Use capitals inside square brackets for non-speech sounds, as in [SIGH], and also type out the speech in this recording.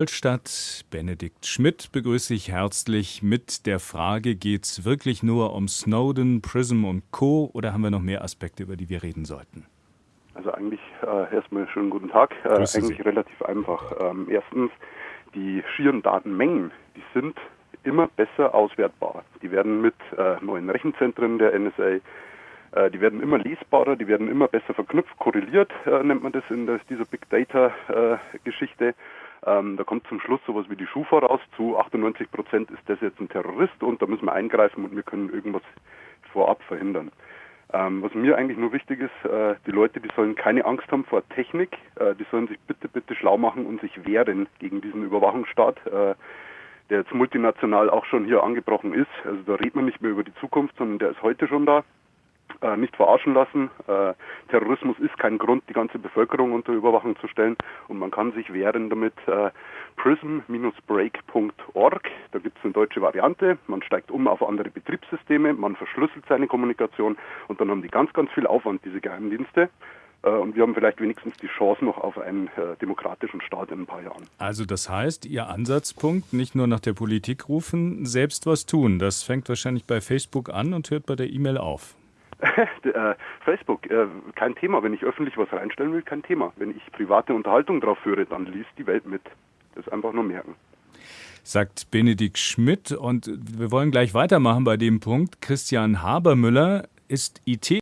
Ingolstadt. Benedikt Schmidt begrüße ich herzlich mit der Frage, geht es wirklich nur um Snowden, Prism und Co. oder haben wir noch mehr Aspekte, über die wir reden sollten? Also eigentlich äh, erstmal schönen guten Tag. Äh, eigentlich Sie. relativ einfach. Ähm, erstens, die schieren Datenmengen, die sind immer besser auswertbar. Die werden mit äh, neuen Rechenzentren der NSA äh, die werden immer lesbarer, die werden immer besser verknüpft, korreliert äh, nennt man das in der, dieser Big Data äh, Geschichte. Ähm, da kommt zum Schluss sowas wie die Schufa raus. Zu 98 Prozent ist das jetzt ein Terrorist und da müssen wir eingreifen und wir können irgendwas vorab verhindern. Ähm, was mir eigentlich nur wichtig ist, äh, die Leute, die sollen keine Angst haben vor Technik, äh, die sollen sich bitte, bitte schlau machen und sich wehren gegen diesen Überwachungsstaat, äh, der jetzt multinational auch schon hier angebrochen ist. Also da redet man nicht mehr über die Zukunft, sondern der ist heute schon da äh, nicht verarschen lassen. Äh, Terrorismus ist kein Grund, die ganze Bevölkerung unter Überwachung zu stellen und man kann sich wehren damit äh, prism-break.org. Da gibt es eine deutsche Variante. Man steigt um auf andere Betriebssysteme, man verschlüsselt seine Kommunikation und dann haben die ganz, ganz viel Aufwand, diese Geheimdienste. Äh, und wir haben vielleicht wenigstens die Chance noch auf einen äh, demokratischen Staat in ein paar Jahren. Also das heißt, Ihr Ansatzpunkt, nicht nur nach der Politik rufen, selbst was tun. Das fängt wahrscheinlich bei Facebook an und hört bei der E-Mail auf. [LAUGHS] Äh, Facebook, äh, kein Thema. Wenn ich öffentlich was reinstellen will, kein Thema. Wenn ich private Unterhaltung drauf führe, dann liest die Welt mit. Das einfach nur merken. Sagt Benedikt Schmidt. Und wir wollen gleich weitermachen bei dem Punkt. Christian Habermüller ist IT.